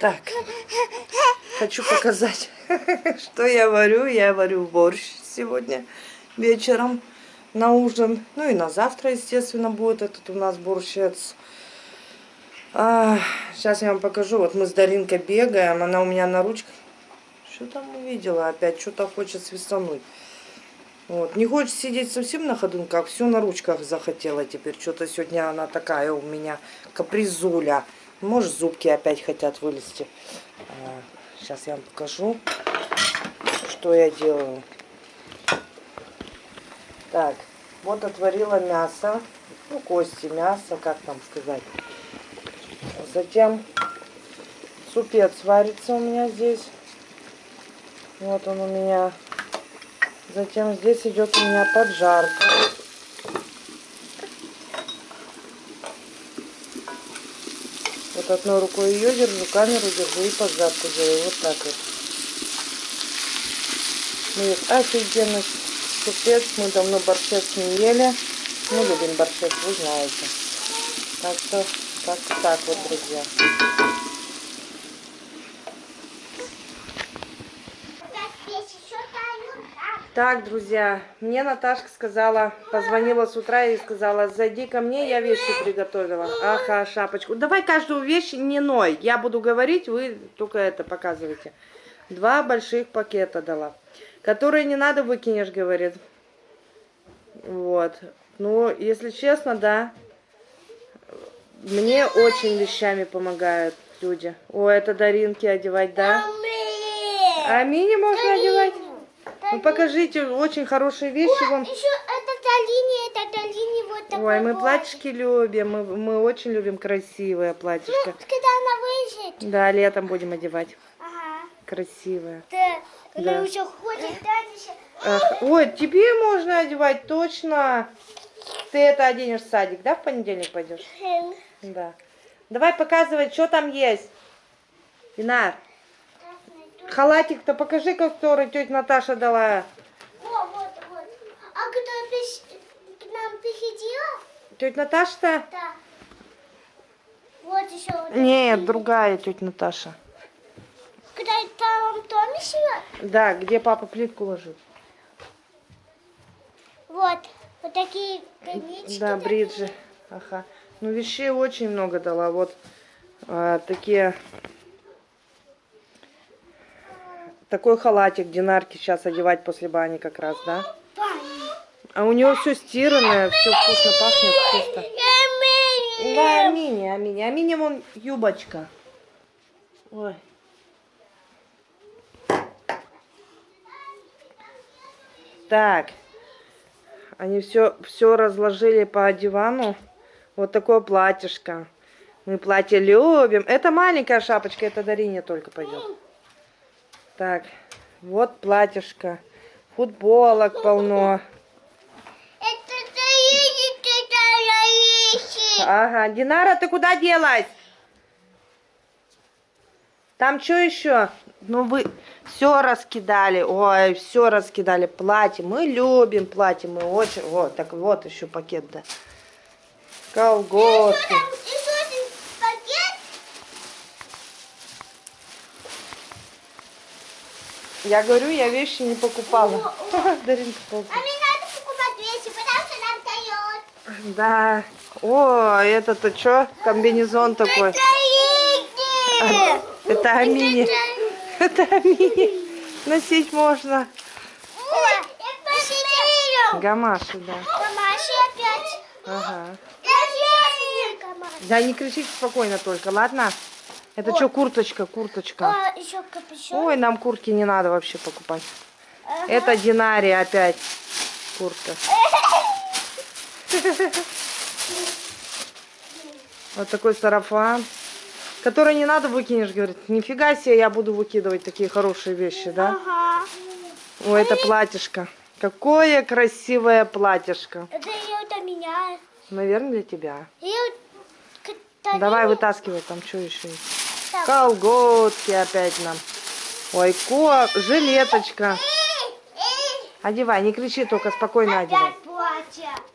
Так, хочу показать, что я варю. Я варю борщ сегодня вечером на ужин. Ну и на завтра, естественно, будет этот у нас борщец. А, сейчас я вам покажу. Вот мы с Даринкой бегаем. Она у меня на ручках. Что там увидела опять? Что-то хочет свистануть. Вот. Не хочет сидеть совсем на ходунках, все на ручках захотела теперь. Что-то сегодня она такая у меня капризуля. Может, зубки опять хотят вылезти. Сейчас а, я вам покажу, что я делаю. Так, вот отварила мясо. Ну, кости мясо, как там сказать. Затем супец варится у меня здесь. Вот он у меня Затем здесь идет у меня поджарка. Вот одной рукой ее держу, камеру держу и поджарку делаю. Вот так вот. Ну, офигенно супец. Мы давно борщец не ели. Мы любим борщец, вы знаете. Так что, как так вот, друзья. Так, друзья, мне Наташка сказала, позвонила с утра и сказала, зайди ко мне, я вещи приготовила. Аха, шапочку. Давай каждую вещь не ной. Я буду говорить, вы только это показывайте. Два больших пакета дала. Которые не надо выкинешь, говорит. Вот. Ну, если честно, да. Мне очень вещами помогают люди. О, это Даринки одевать, да? А Мини можно одевать? Ну покажите, очень хорошие вещи О, вам. Еще это линия, это линия вот такой. Ой, мы платьишки любим, мы, мы очень любим красивое платьишко. Ну, когда она выйдет. Да, летом будем одевать. Ага. Красивое. Да, когда Да. уже ходит дальше. Ах, ой, тебе можно одевать, точно. Ты это оденешь в садик, да, в понедельник пойдешь? Эм, Да. Давай показывай, что там есть. Инар, халатик-то покажи, который тетя Наташа дала. О, вот, вот. А когда приш- к нам приходила? Тетя Наташа-то? Да. Вот еще. вот Нет, такие. другая тетя Наташа. Когда там Томи живет? Да, где папа плитку ложит. Вот. Вот такие конечки. Да, бриджи. Ага. Ну, вещей очень много дала. Вот а, такие... Такой халатик Динарки сейчас одевать после бани как раз, да? А у него все стиранное, все вкусно пахнет, чисто. Да, Амини, Амини. Амини вон юбочка. Ой. Так. Они все, все разложили по дивану. Вот такое платьишко. Мы платье любим. Это маленькая шапочка, это Дарине только пойдет. Так, вот платьишко. Футболок полно. Ага, Динара, ты куда делась? Там что еще? Ну вы все раскидали. Ой, все раскидали. Платье. Мы любим платье. Мы очень... Вот, так вот еще пакет, да. Колготки. Еще один пакет. Я говорю, я вещи не покупала. Даринка А мне надо покупать вещи, потому что нам дает. Да. О, это-то что? Комбинезон такой. Заедет. Это Амини. Это Амини. Носить можно. Гамаши, да. Гамаши опять. Ага. Да не кричите спокойно только, ладно? Это Ой. что, курточка, курточка? А, еще капюшон. Ой, нам куртки не надо вообще покупать. Ага. Это динария опять куртка. Вот такой сарафан. Который не надо выкинешь, говорит. Нифига себе, я буду выкидывать такие хорошие вещи, да? Ага. Ой, это платьишко. Какое красивое платьишко. Это это меня. Наверное, для тебя. Давай вытаскивай, там что еще есть. Колготки опять нам. Ой, ко, жилеточка. Одевай, не кричи, только спокойно одевай.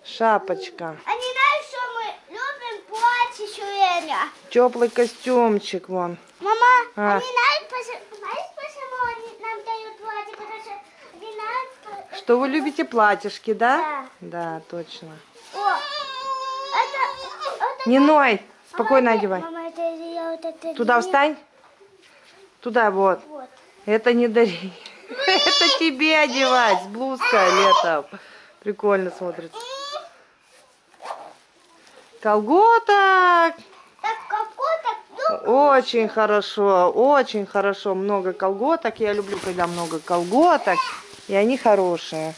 Шапочка. Они знают, что мы любим платье все время. Теплый костюмчик вон. Мама, А. они знают, пош- знаешь, почему они нам дают платье? Потому что они знают, Что вы любите платьишки, да? Да, точно. О, это, это Не ной, спокойно Мама, одевай. Мама, вот это Туда не- встань. Туда вот. Вот. Это не дари. Это тебе одевать с блузкой летом. Прикольно смотрится. Колготок. Ну, Очень хорошо, очень хорошо. Много колготок. Я люблю, когда много колготок. И они хорошие.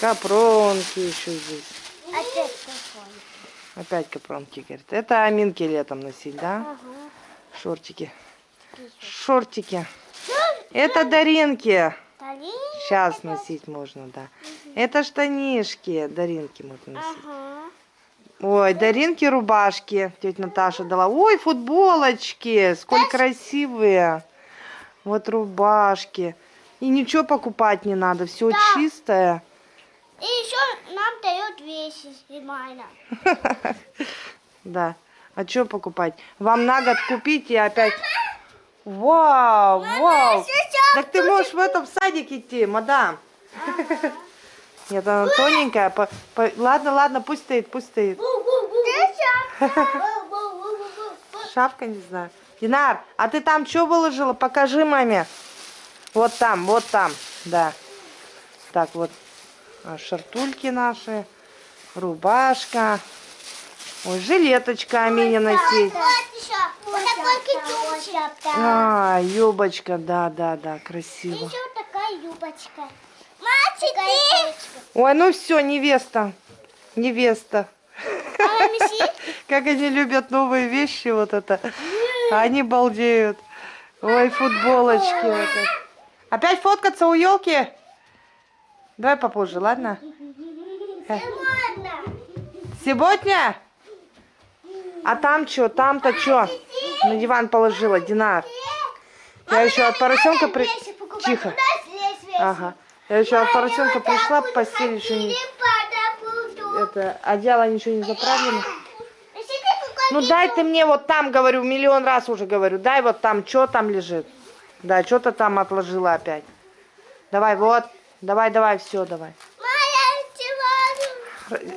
Капронки еще здесь. опять какой. Опять капронки, говорит. Это аминки летом носить, да? Ага. Шортики. Шортики. Это даринки. Сейчас носить можно, да. Это штанишки. Даринки можно носить. Ой, Даринки рубашки. Тетя Наташа дала. Ой, футболочки. Сколь красивые. Вот рубашки. И ничего покупать не надо. Все Да. чистое. И еще нам дают вещи нормально. Да. А что покупать? Вам на год купить и опять... Вау, вау. Так ты можешь в этом садик идти, мадам. Нет, она тоненькая. по- по- Ладно, ладно, пусть стоит, пусть стоит. Шапка, не знаю. Динар, а ты там что выложила? Покажи маме. Вот там, вот там, да. Так, вот а, шартульки наши, рубашка. Ой, жилеточка Амине носить. Вот. А, юбочка, да, да, да, красиво. Еще такая юбочка. Мальчики! Ой, ну все, невеста, невеста. Меси. Как они любят новые вещи, вот это. Они балдеют. Ой, футболочки. вот. Опять фоткаться у елки? Давай попозже, ладно? Ладно. Сегодня? А там что? Там-то что? На диван положила, Динар. Я еще от поросенка при... Тихо. Ага. Я еще от поросенка пришла, постель еще не... Это, одеяло ничего не заправлено. Ну дай ты мне вот там, говорю, миллион раз уже говорю, дай вот там, что там лежит. Да, что-то там отложила опять. Давай, вот, давай, давай, все, давай.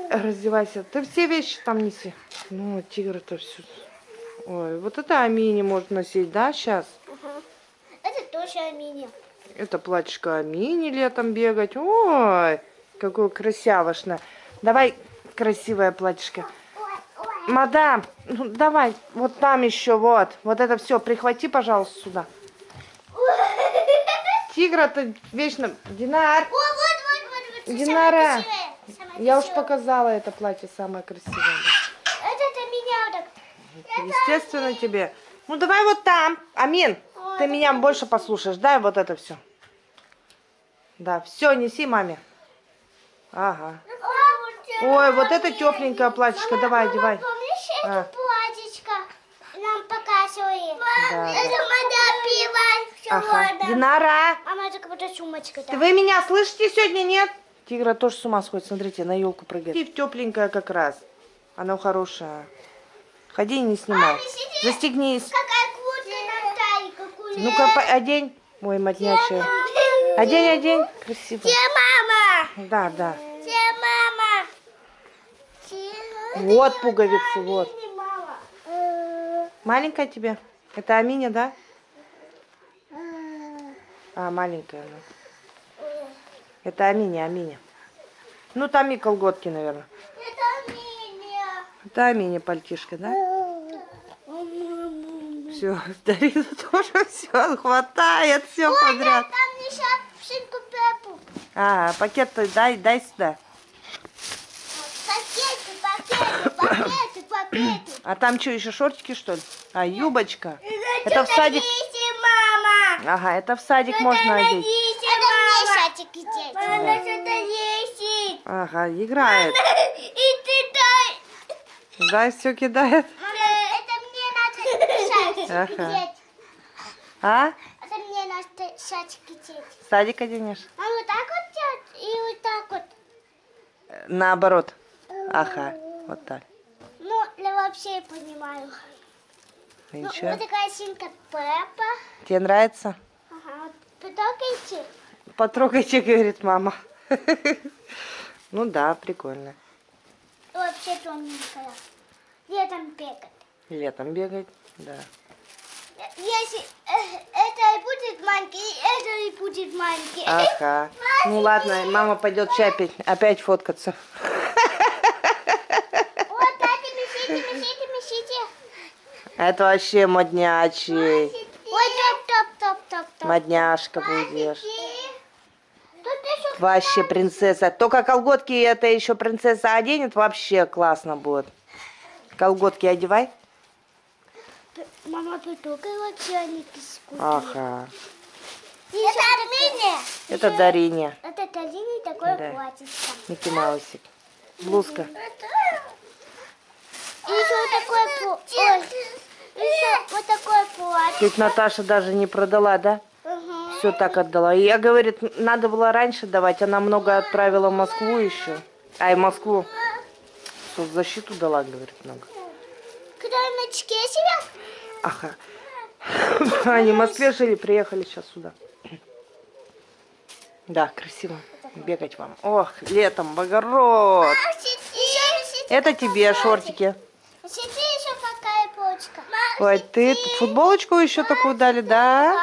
Раздевайся. Ты все вещи там неси. Ну, тигр-то все. Ой, вот это Амини может носить, да, сейчас? Это тоже Аминя. Это платьишко Амини летом бегать. Ой, какое красявошное. Давай красивое платьишко. Мадам, ну давай, вот там еще, вот. Вот это все, прихвати, пожалуйста, сюда. Тигра-то вечно... Динар, О, вот, вот, вот, вот. Динара, я уж показала это платье самое красивое. Это это меня так. Естественно тебе. Ну давай вот там. Амин, ты меня больше послушаешь. Дай вот это все. Да, все, неси маме. Ага. Ой, вот это тепленькое платьишко. Давай, одевай. Помнишь А. это? Нам показывали. Да, это моя пиво. Ага. Динара, Мама, это как будто сумочка. вы меня слышите сегодня, нет? Тигра тоже с ума сходит. Смотрите, на елку прыгает. И в тепленькое как раз. Она хорошая. Ходи, не снимай. Застегнись. Талии, какую Ну-ка, одень. Ой, моднячая. Одень, одень. Красиво. Где мама? Да, да. Где мама? Где- Вот пуговицы, вот. Э, Маленькая тебе? Это Аминя, да? А, маленькая она. Это Аминя, Аминя. Ну, там и колготки, наверное. Это Миня. Это Аминя пальтишка, да? Все, Дарина тоже все хватает, все подряд. Там не шапшинку Пеппу. А, пакет-то дай, дай сюда. Пакеты, пакеты, пакеты, пакеты. А там что, еще шортики, что ли? А, юбочка. Это в садик. мама. Ага, это в садик можно одеть. Мама, что-то есть. Ага, играет. И ты дай. Да, все кидает. Это мне надо шатик Ага. одеть. А? Это мне надо шатик одеть. В садик оденешь? А вот так вот делать и вот так вот. Наоборот. Ага, вот так. Ну, для вообще понимаю. Ну, вот такая свинка Пеппа. Тебе нравится? Ага, вот потрогайте. Потрогайте, говорит мама. Ну да, прикольно. Вообще тоненькая. Летом бегать. Летом бегать, да. Если э, это и будет маленький, это и будет маленький. Ага. Ну ладно, мама пойдет чай опять, опять фоткаться. Вот, дайте, месите, месите, месите. Это вообще моднячий. Ой, топ, топ, топ, топ, топ. Модняшка будешь. Вообще принцесса. Только колготки это еще принцесса оденет, вообще классно будет. Колготки одевай. Мама потрогала чайники с Ага. Это Армения. Это Дарине. Это Талине такое Да. платьице. Микки Маусик. Блузка. И еще вот такое платье. Еще вот такое платье. Тетя Наташа даже не продала, да? Угу. Все так отдала. И я, говорит, надо было раньше давать. Она много отправила в Москву еще. Ай, Москву. Соцзащиту дала, говорит, много. Когда на? Ага. Они в Москве жили, приехали сейчас сюда. Да, красиво. Бегать вам. Ох, летом в огород. Это тебе шортики. Ой, ты футболочку еще такую дали, да?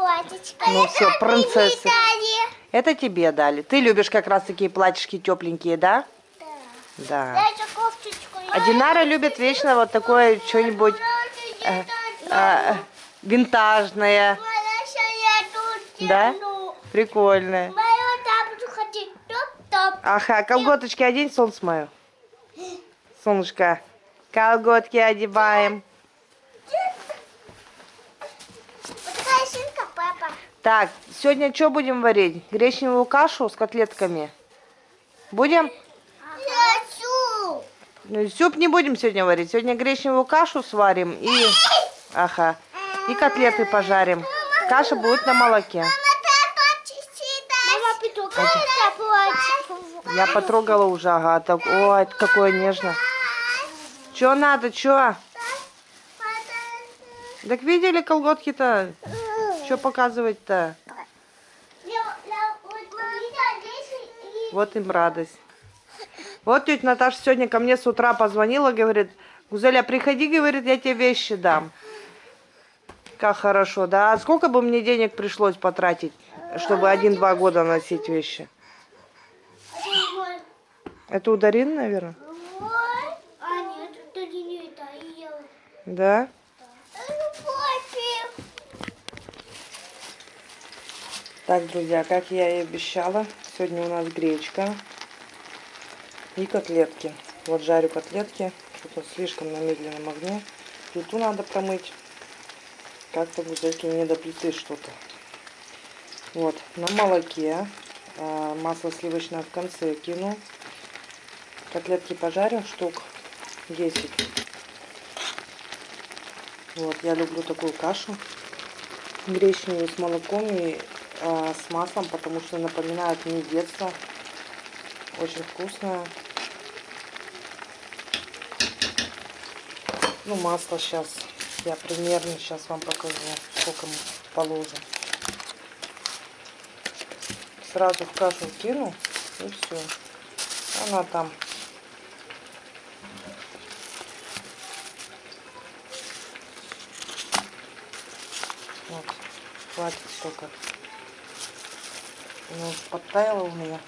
Платьечко. Ну всё, принцесса. Это тебе дали. Ты любишь как раз такие платьишки тепленькие, да? Да. Да. Дайте кофточку. А Динара любит вечно вот такое что-нибудь э, э, винтажное. Да? Прикольное. Ага, колготочки одень, солнце мое. Солнышко. Колготки одеваем. Вот такая шинка, папа. Так, сегодня что будем варить? Гречневую кашу с котлетками? Будем? Хочу. Ну, суп не будем сегодня варить. Сегодня гречневую кашу сварим и... Ага. И котлеты пожарим. Каша будет на молоке. Я потрогала уже, ага. Так, ой, какое нежно. Че надо, че? Так видели колготки-то? Что показывать-то? Вот им радость. Вот тетя Наташа сегодня ко мне с утра позвонила, говорит, Гузеля, приходи, говорит, я тебе вещи дам. Как хорошо, да? А сколько бы мне денег пришлось потратить, чтобы один-два года носить вещи? Это у Дарины, наверное? А нет, это не это, я. Да? Так, друзья, как я и обещала, сегодня у нас гречка и котлетки. Вот жарю котлетки, что-то слишком на медленном огне. Плиту надо промыть. Как-то гузельки не до плиты что-то. Вот, на молоке. а, Масло сливочное в конце кину. Котлетки пожарю штук 10. Вот, я люблю такую кашу гречневую с молоком и а, с маслом, потому что напоминает мне детство. Очень вкусная. Ну, масло сейчас. Я примерно сейчас вам покажу, сколько мы положим. Сразу в кашу кину и все. Она там Вот, хватит столько. Ну, подтаяло у меня.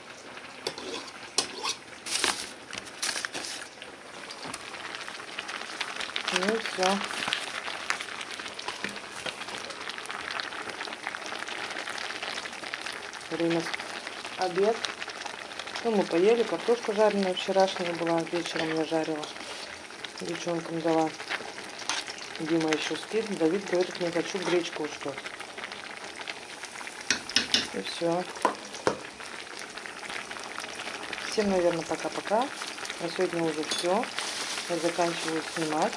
Ну и все. Время обед. Ну, мы поели, картошка жареная вчерашняя была, вечером я жарила. Девчонкам дала. Дима еще спит. Давид говорит, не хочу гречку что. И все. Всем, наверное, пока-пока. На сегодня уже все. Я заканчиваю снимать.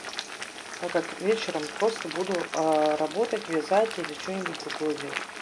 Так как вечером просто буду а, работать, вязать или что-нибудь другое делать.